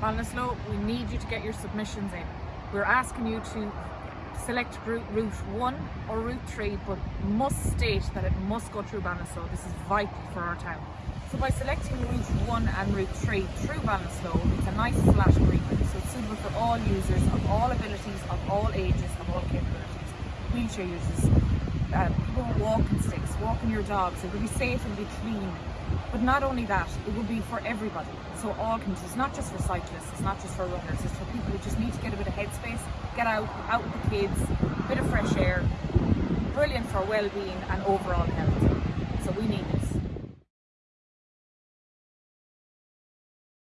Ballinasloe, we need you to get your submissions in. We're asking you to select route, route 1 or route 3 but must state that it must go through Ballinasloe. This is vital for our town. So by selecting route 1 and route 3 through Ballinasloe, it's a nice flat agreement so it's suitable for all users of all abilities, of all ages, of all capabilities. Wheelchair users, uh, people with walking sticks, walking your dogs, it will be safe and be clean. But not only that, it will be for everybody. So all communities, it's not just for cyclists, it's not just for runners, it's for people who just need to get a bit of headspace, get out, out with the kids, a bit of fresh air. Brilliant for well-being and overall health.